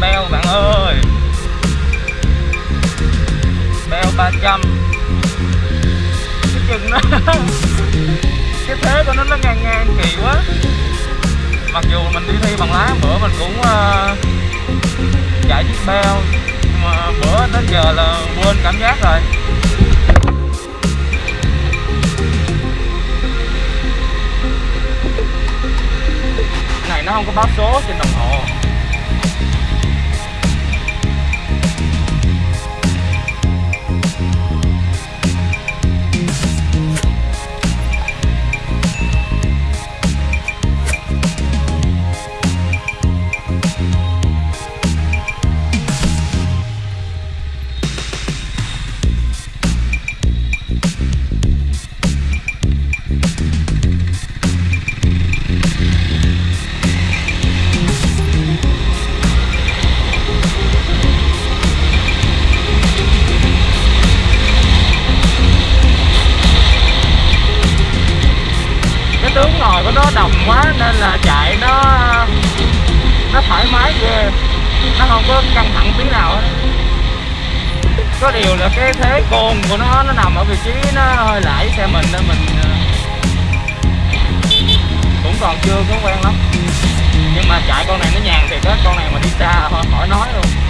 beo bạn ơi. Beo 300 cái chân nó cái thế của nó nó ngang ngang kỳ quá. Mặc dù mình đi thi bằng lái bữa mình cũng uh, chạy chiếc beo mà bữa đến giờ là quên cảm giác rồi. Này nó không có báo số trên đồng hồ. Cái của nó đồng quá nên là chạy nó nó thoải mái ghê. Nó không có căng thẳng tí nào hết. Có điều là cái thế côn của nó nó nằm ở vị trí nó hơi lãi xe mình nên mình ờ, cũng còn chưa có quen lắm. Nhưng mà chạy con này nó nhàn thì có con này mà đi xa, thôi, khỏi nói luôn.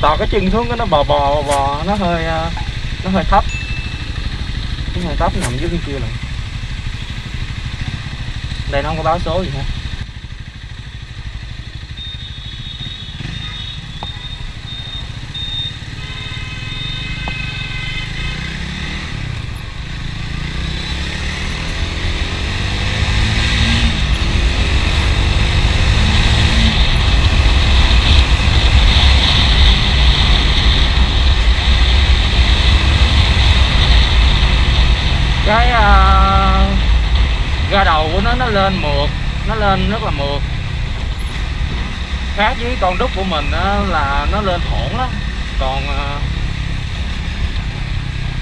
Tò cái chân xuống cái nó bò bò bò, bò nó hơi à, nó hơi thấp. Cái hơi thấp nằm dưới bên kia rồi đây nó không có báo số gì hết. Cái uh, ga đầu của nó nó lên mượt nó lên rất là mượt khác với con đúc của mình á, là nó lên hỗn lắm. Còn uh,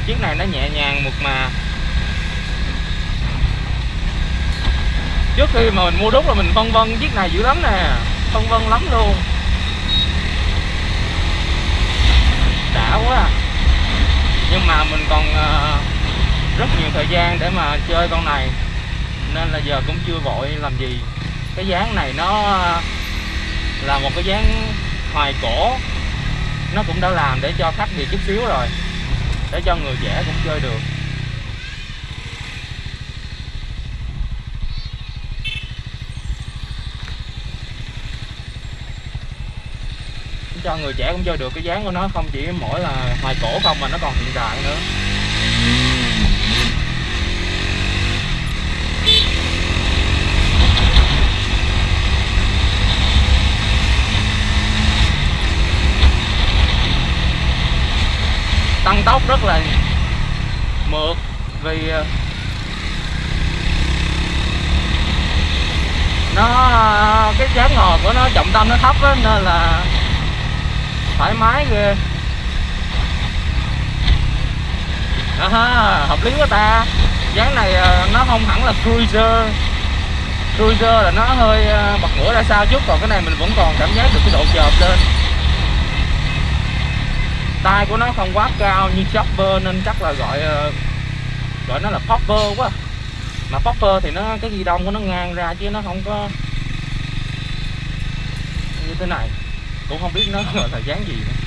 chiếc này nó nhẹ nhàng mượt mà. Trước khi mà mình mua đúc là mình phân vân chiếc này dữ lắm nè phân vân lắm luôn. Đã quá à. nhưng mà mình còn uh, rất nhiều thời gian để mà chơi con này. Nên là giờ cũng chưa vội làm gì. Cái dáng này nó là một cái dáng hoài cổ. Nó cũng đã làm để cho khách đi chút xíu rồi. Để cho người trẻ cũng chơi được. Cho người trẻ cũng chơi được. Cái dáng của nó không chỉ mỗi là hoài cổ không mà nó còn hiện đại nữa tăng tốc rất là mượt vì ờ, nó cái dáng ngò của nó trọng tâm nó thấp á, nên là thoải mái ghê. À, hợp lý quá ta. Dáng này ờ, nó không hẳn là cruiser. Cruiser là nó hơi ờ, bật ngửa ra sao chút còn cái này mình vẫn còn cảm giác được cái độ chợp lên. Tay của nó không quá cao như chopper nên chắc là gọi ờ, gọi nó là popper quá. Mà popper thì nó cái ghi đông của nó ngang ra chứ nó không có như thế này. Cũng không biết nó gọi là dáng gì nữa.